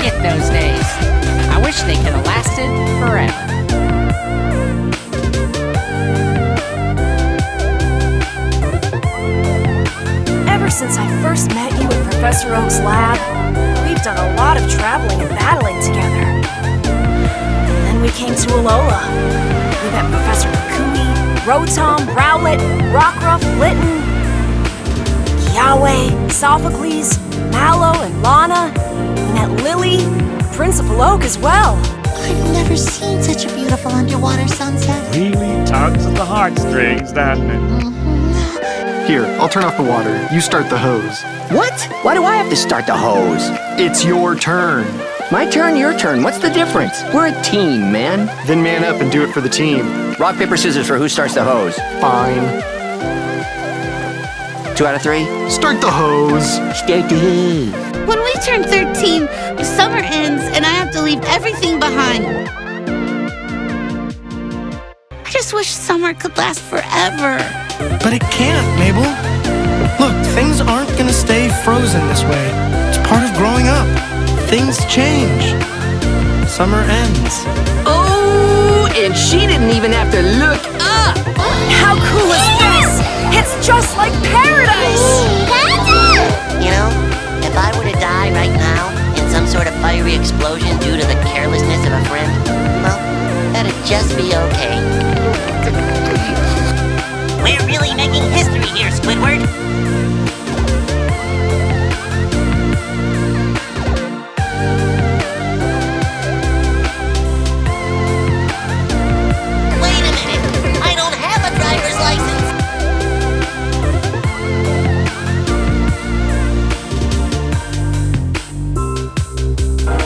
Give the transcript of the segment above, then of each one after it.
forget those days. I wish they could have lasted forever. Ever since I first met you in Professor Oak's lab, we've done a lot of traveling and battling together. And then we came to Alola. We met Professor Kukui, Rotom, Rowlet, Rockruff, Litten, Kiawe, Sophocles, Mallow, and Lana. We met Lillie, Principal Oak as well. I've never seen such a beautiful underwater sunset. Really tugs at the heartstrings, doesn't it? Mm-hmm. Here, I'll turn off the water. You start the hose. What? Why do I have to start the hose? It's your turn. My turn, your turn. What's the difference? We're a team, man. Then man up and do it for the team. Rock, paper, scissors for who starts the hose. Fine. Two out of three? Start the hose. Start the hose. When we turn 13, summer ends and I have to leave everything behind. I just wish summer could last forever. But it can't, Mabel. Look, things aren't gonna stay frozen this way. It's part of growing up. Things change. Summer ends. Oh, and she didn't even have to look up. How cool is just be okay.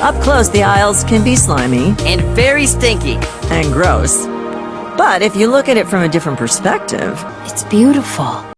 Up close, the aisles can be slimy And very stinky. and gross. But if you look at it from a different perspective, It's beautiful.